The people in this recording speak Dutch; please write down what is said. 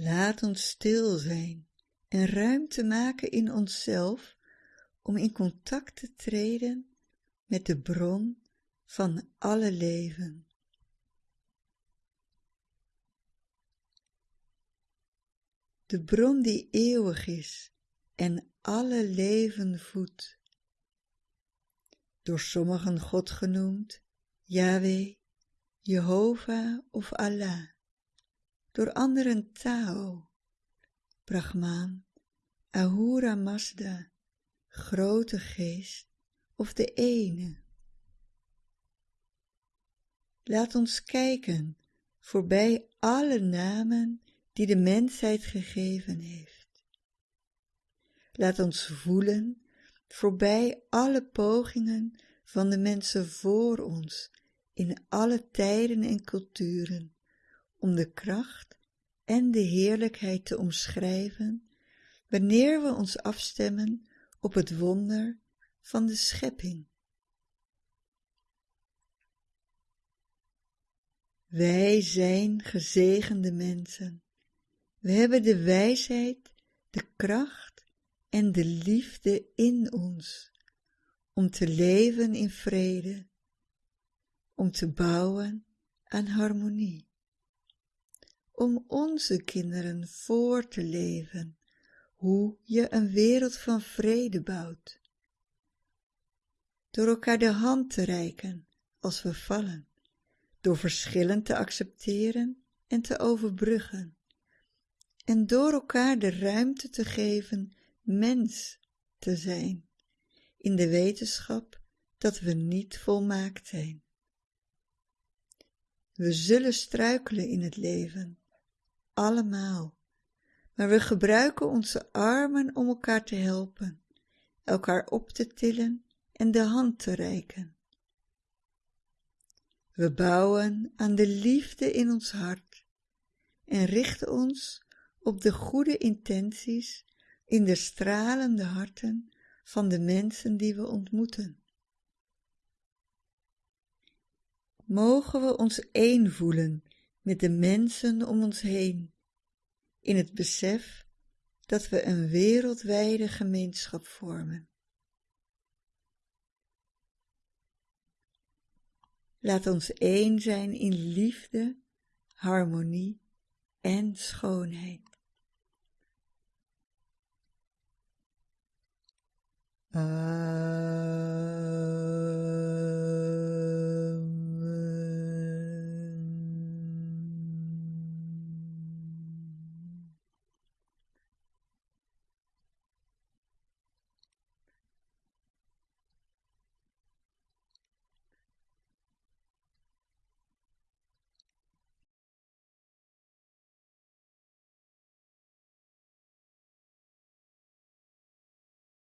Laat ons stil zijn en ruimte maken in onszelf om in contact te treden met de bron van alle leven. De bron die eeuwig is en alle leven voedt. Door sommigen God genoemd, Yahweh, Jehovah of Allah. Door anderen Tao, Brahman, Ahura Mazda, Grote Geest of de Ene. Laat ons kijken voorbij alle namen die de mensheid gegeven heeft. Laat ons voelen voorbij alle pogingen van de mensen voor ons in alle tijden en culturen om de kracht en de heerlijkheid te omschrijven wanneer we ons afstemmen op het wonder van de schepping. Wij zijn gezegende mensen. We hebben de wijsheid, de kracht en de liefde in ons om te leven in vrede, om te bouwen aan harmonie, om onze kinderen voor te leven hoe je een wereld van vrede bouwt. Door elkaar de hand te reiken als we vallen, door verschillen te accepteren en te overbruggen, en door elkaar de ruimte te geven mens te zijn, in de wetenschap dat we niet volmaakt zijn. We zullen struikelen in het leven, allemaal, maar we gebruiken onze armen om elkaar te helpen, elkaar op te tillen en de hand te reiken. We bouwen aan de liefde in ons hart en richten ons op de goede intenties in de stralende harten van de mensen die we ontmoeten. Mogen we ons één voelen met de mensen om ons heen, in het besef dat we een wereldwijde gemeenschap vormen. Laat ons één zijn in liefde, harmonie en schoonheid. Uh...